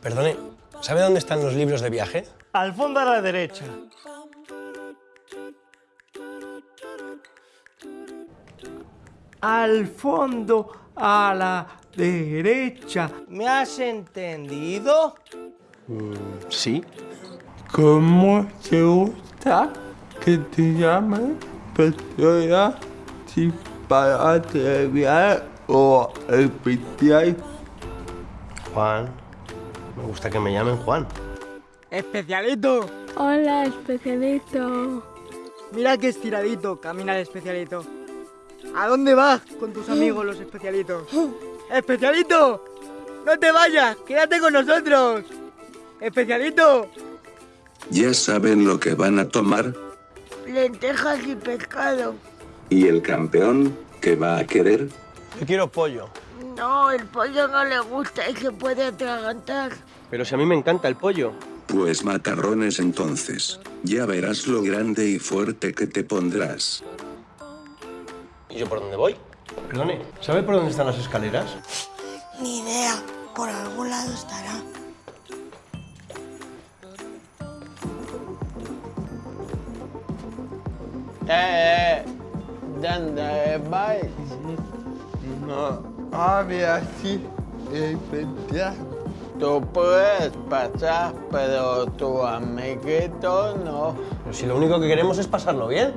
Perdone, ¿sabe dónde están los libros de viaje? Al fondo a la derecha. Al fondo a la derecha. ¿Me has entendido? Sí. ¿Cómo te gusta que te llamen persona si para o especial? Juan. Me gusta que me llamen Juan. Especialito. Hola, especialito. Mira qué estiradito camina el especialito. ¿A dónde vas con tus amigos los especialitos? ¡Especialito! ¡No te vayas! ¡Quédate con nosotros! ¡Especialito! Ya saben lo que van a tomar. Lentejas y pescado. ¿Y el campeón qué va a querer? Yo quiero pollo. No, el pollo no le gusta y se puede atragantar. Pero si a mí me encanta el pollo. Pues macarrones entonces. Ya verás lo grande y fuerte que te pondrás. ¿Y yo por dónde voy? Perdone, ¿sabe por dónde están las escaleras? Ni idea. Por algún lado estará. Eh, ¿dónde vais? No había así especial. Tú puedes pasar, pero tu amiguito no. Pero si lo único que queremos es pasarlo bien.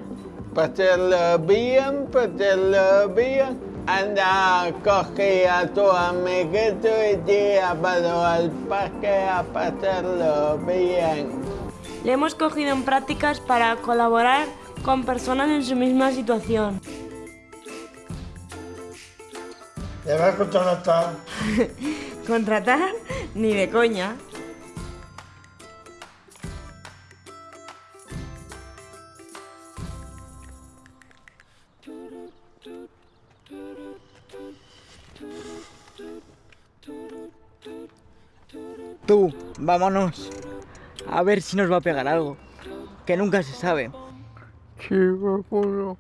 Pasarlo bien, pasarlo bien. Anda, coge a tu amiguito y llévalo al parque a pasarlo bien. Le hemos cogido en prácticas para colaborar con personas en su misma situación. ¿Le vas a contratar? ¿Contratar? Ni de coña. Tú, vámonos. A ver si nos va a pegar algo. Que nunca se sabe. Sí, me acuerdo.